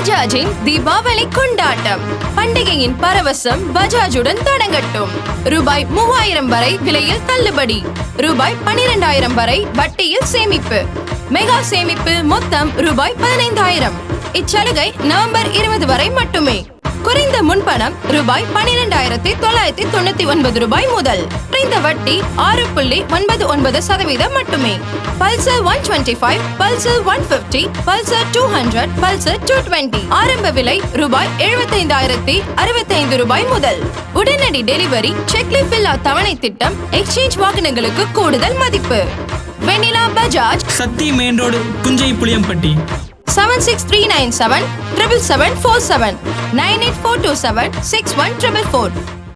பஜாஜின் தீபாவளி கொண்டாட்டம். பண்டிகையின் பரவசம் பஜாஜுடன் தொடங்கட்டும். ரூபாய் மூவாயிரம் வரை விலையில் தள்ளுபடி. ரூபாய் பனிரெண்டாயிரம் வரை வட்டியில் சேமிப்பு. மெகா சேமிப்பு மொத்தம் ரூபாய் பதினைந்தாயிரம். இச்சலுகை நவம்பர் இருபது வரை மட்டுமே. குறைந்த முன்பணம் ரூபாய் பனிரெண்டாயிரத்தி தொள்ளாயிரத்தி தொண்ணூத்தி ஒன்பது ரூபாய் முதல். குறைந்த வட்டி ஆறு புள்ளி ஒன்பது ஒன்பது சதவீதம் மட்டுமே. Pulsar one twenty five Pulsar one fifty Pulsar two hundred Pulsar two twenty ஆரம்ப விலை ரூபாய் எழுபத்தைந்தாயிரத்தி அறுபத்தைந்து ரூபாய் முதல். உடனடி டெலிவரி செக்லிப் இல்லா தவணை திட்டம் எக்ஸ்சேஞ்ச் வாகனங்களுக்கு கூடுதல் மதிப்பு. வெனிலா பஜாஜ். Sakthi main road குஞ்சை Puliyampatti. 76397 77747 98427 61444